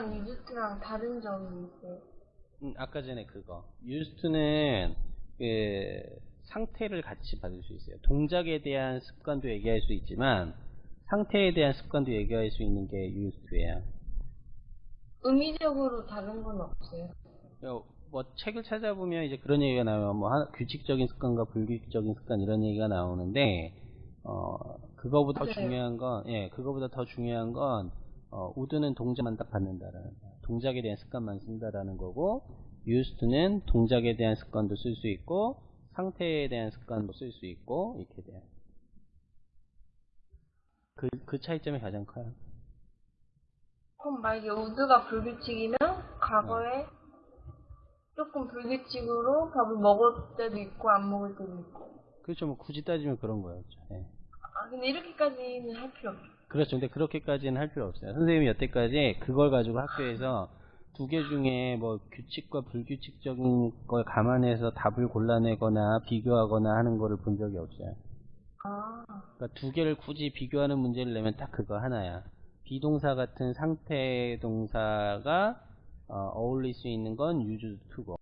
유스트랑 유즈트랑 다른 점이 있어요. 음, 아까 전에 그거. 유스트는 그 상태를 같이 받을 수 있어요. 동작에 대한 습관도 얘기할 수 있지만 상태에 대한 습관도 얘기할 수 있는 게 유스트예요. 의미적으로 다른 건 없어요. 어, 뭐 책을 찾아보면 이제 그런 얘기가 나와요. 뭐 규칙적인 습관과 불규칙적인 습관 이런 얘기가 나오는데 어 그거보다 더 맞아요. 중요한 건 예, 그거보다 더 중요한 건 어, 우드는 동작만 딱 받는다라는 거. 동작에 대한 습관만 쓴다라는 거고 유스트는 동작에 대한 습관도 쓸 수 있고 상태에 대한 습관도 쓸 수 있고 이렇게 돼요. 그, 그 차이점이 가장 커요. 그럼 만약에 우드가 불규칙이면 과거에 조금 불규칙으로 밥을 먹을 때도 있고 안 먹을 때도 있고. 그렇죠. 뭐 굳이 따지면 그런 거였죠. 예. 아 근데 이렇게까지는 할 필요 없죠. 그렇죠. 근데 그렇게까지는 할 필요 없어요. 선생님이 여태까지 그걸 가지고 학교에서 두 개 중에 뭐 규칙과 불규칙적인 걸 감안해서 답을 골라내거나 비교하거나 하는 거를 본 적이 없어요. 아 그러니까 두 개를 굳이 비교하는 문제를 내면 딱 그거 하나야. 비동사 같은 상태 동사가 어, 울릴 수 있는 건 유즈 투고